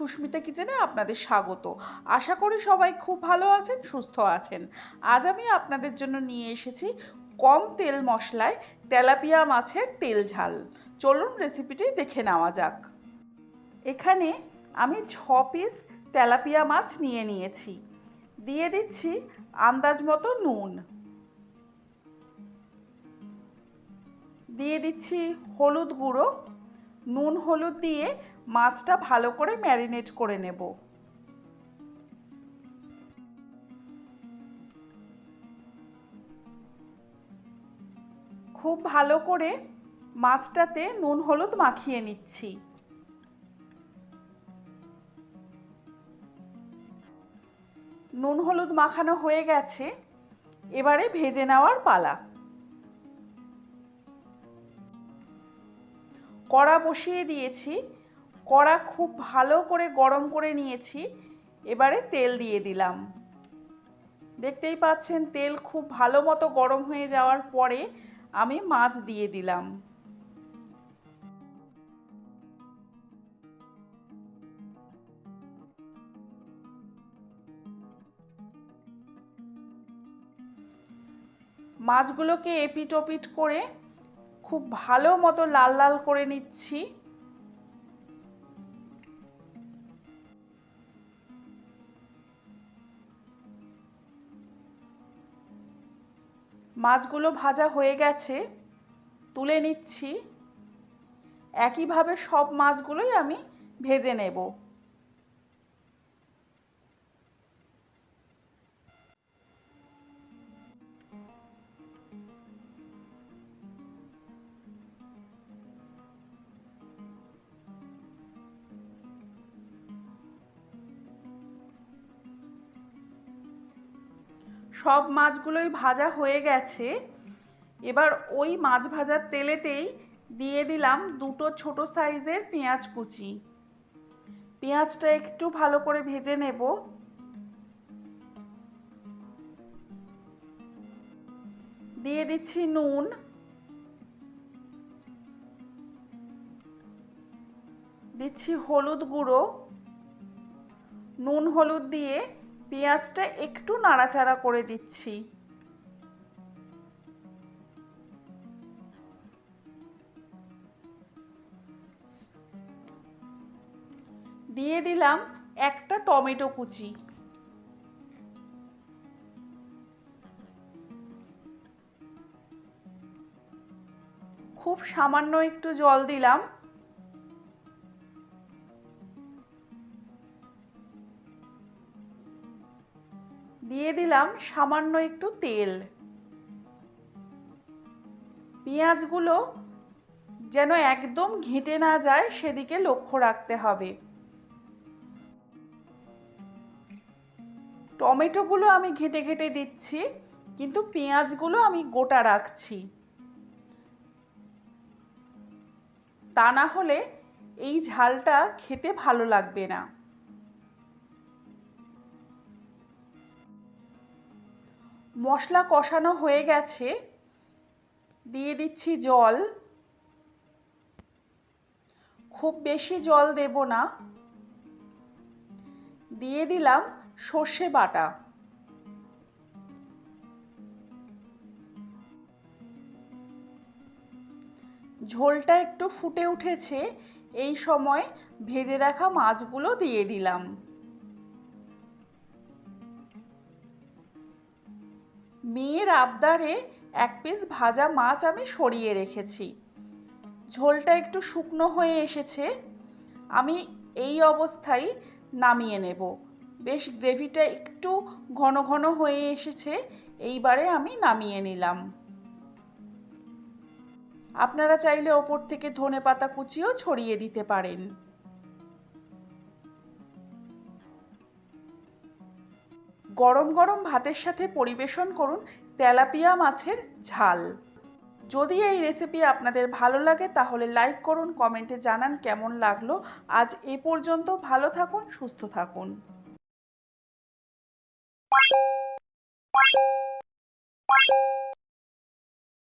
সুস্মিতা কিচেনে আপনাদের স্বাগত। আশা করি সবাই খুব ভালো আছেন, সুস্থ আছেন। আজ আমি আপনাদের জন্য নিয়ে এসেছি কম তেল মশলায় তেলাপিয়া মাছের তেল ঝাল। চলুন রেসিপিটি দেখে নেওয়া যাক। এখানে আমি ছ পিস তেলাপিয়া মাছ নিয়ে নিয়েছি। দিয়ে দিচ্ছি আন্দাজ মতো নুন। দিয়ে দিচ্ছি হলুদ গুঁড়ো। নুন হলুদ দিয়ে মাছটা ভালো করে ম্যারিনেট করে নেব। খুব ভালো করে মাছটাতে নুন হলুদ মাখিয়ে নিচ্ছি। নুন হলুদ মাখানো হয়ে গেছে, এবারে ভেজে নেওয়ার পালা। কড়া বসিয়ে দিয়েছি কড়া খুব ভালো করে গরম করে নিয়েছি। এবারে তেল দিয়ে দিলাম। দেখতেই পাচ্ছেন, তেল খুব ভালো মতো গরম হয়ে যাওয়ার পরে আমি মাছ দিয়ে দিলাম। মাছগুলোকে এপিট ওপিট করে খুব ভালো মতো লাল লাল করে নিচ্ছি। মাছগুলো ভাজা হয়ে গেছে তুলে নিচ্ছি। একইভাবে সব মাছগুলোই আমি ভেজে নেব। সব মাছগুলোই ভাজা হয়ে গেছে। এবার ওই মাছ ভাজার তেলেতেই দিয়ে দিলাম দুটো ছোট সাইজের পেঁয়াজ কুচি। পেঁয়াজটা একটু ভালো করে ভেজে নেব। দিয়ে দিচ্ছি নুন। দিচ্ছি হলুদ গুঁড়ো। নুন হলুদ দিয়ে পেঁয়াজটা একটু নাড়াচাড়া করে দিচ্ছি। দিয়ে দিলাম একটা টমেটো কুচি। খুব সামান্য একটু জল দিলাম। দিয়ে দিলাম সামান্য একটু তেল। পেঁয়াজগুলো যেন একদম ঘেঁটে না যায় সেদিকে লক্ষ্য রাখতে হবে। টমেটোগুলো আমি ঘেঁটে ঘেঁটে দিচ্ছি, কিন্তু পেঁয়াজগুলো আমি গোটা রাখছি। তা না হলে এই ঝালটা খেতে ভালো লাগবে না। মশলা কষানো হয়ে গেছে। দিয়ে দিচ্ছি জল। খুব বেশি জল দেব না। দিয়ে দিলাম সর্ষে বাটা। ঝোলটা একটু ফুটে উঠেছে, এই সময় ভেজে রাখা মাছগুলো দিয়ে দিলাম। মেয়ের আবদারে এক পিস ভাজা মাছ আমি সরিয়ে রেখেছি। ঝোলটা একটু শুকনো হয়ে এসেছে। আমি এই অবস্থায় নামিয়ে নেব। বেশ গ্রেভিটা একটু ঘন ঘন হয়ে এসেছে, এইবারে আমি নামিয়ে নিলাম। আপনারা চাইলে ওপর থেকে ধনে পাতা কুচিও ছড়িয়ে দিতে পারেন। গরম গরম ভাতের সাথে পরিবেশন করুন তেলাপিয়া মাছের ঝাল। যদি এই রেসিপি আপনাদের ভালো লাগে, তাহলে লাইক করুন কমেন্টে জানান কেমন লাগল। আজ এ পর্যন্ত ভালো থাকুন, সুস্থ থাকুন।